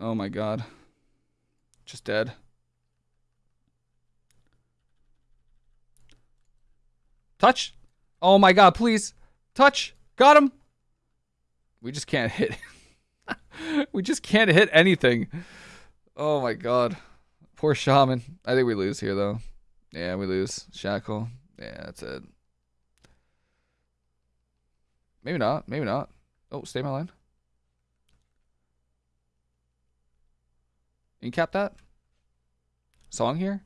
Oh my god. Just dead. Touch. Oh my god, please. Touch. Got him. We just can't hit. we just can't hit anything. Oh my god. Poor shaman. I think we lose here though. Yeah, we lose. Shackle. Yeah, that's it. Maybe not. Maybe not. Oh, stay my line. You cap that? Song here?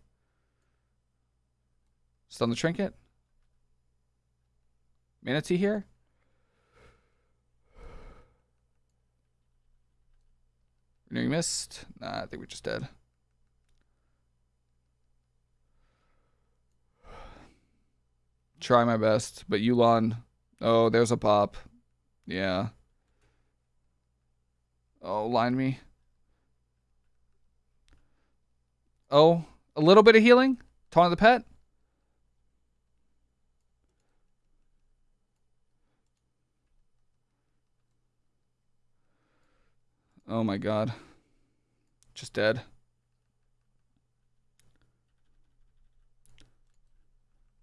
Stun the trinket? Mana Tea here? Renewing mist? Nah, I think we're just dead. Try my best, but Yu'lon. Oh, there's a pop. Yeah. Oh, line me. Oh, a little bit of healing? Taunt the pet? Oh my god. Just dead.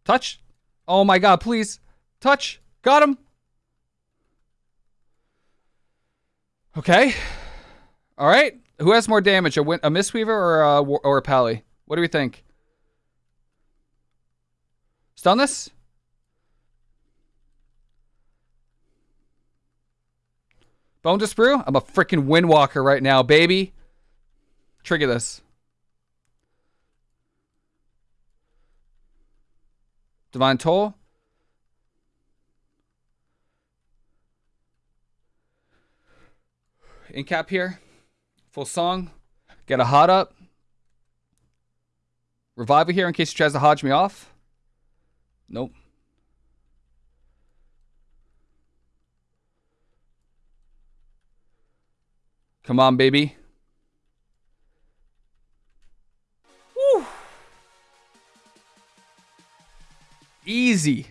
Touch. Oh my god, please. Touch. Got him. Okay. All right. Who has more damage, a, win a Mistweaver or a, or a Pally? What do we think? Stun this? Bonedust Brew? I'm a freaking Windwalker right now, baby. Trigger this. Divine Toll. Incap here. Full song. Get a hot up. Revival here in case he tries to hodge me off. Nope. Come on, baby. Woo. Easy.